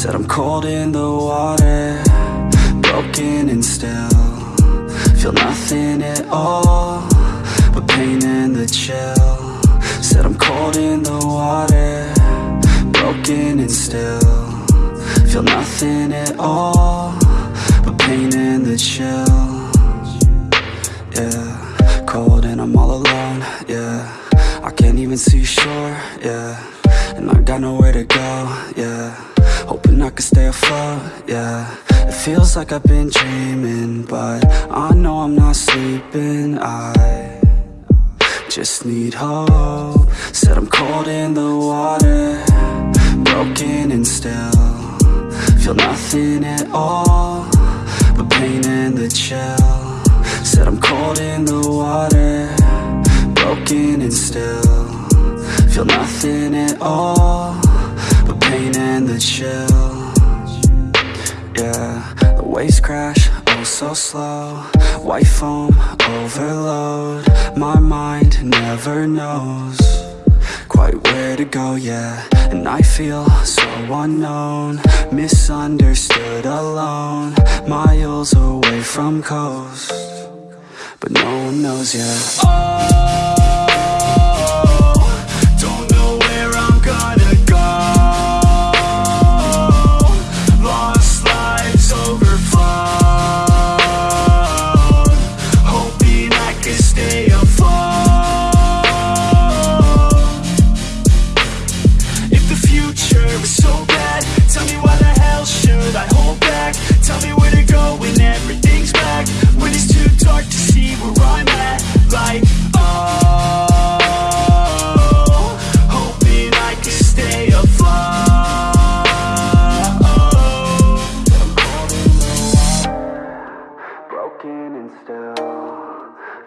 Said I'm cold in the water Broken and still. Feel nothing at all But pain and the chill. Said I'm cold in the water Broken and still. Feel nothing at all But pain and the chill. Yeah Cold and I'm all alone, yeah. I can't even see shore, yeah. And I got nowhere to go, yeah Hoping I can stay afloat, yeah. It feels like I've been dreaming But I know I'm not sleeping, I just need hope. Said I'm cold in the water Broken and still. Feel nothing at all But pain and the chill. Said I'm cold in the water Broken and still. Feel nothing at all chill. Yeah, the waves crash, oh so slow. White foam, overload My mind never knows. Quite where to go, yeah And I feel so unknown. Misunderstood, alone Miles away from coast. But no one knows, yeah Oh,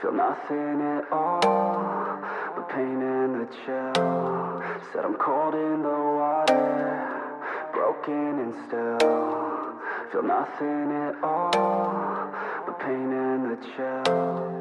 Feel nothing at all But pain and the chill Said I'm cold in the water Broken and still. Feel nothing at all But pain and the chill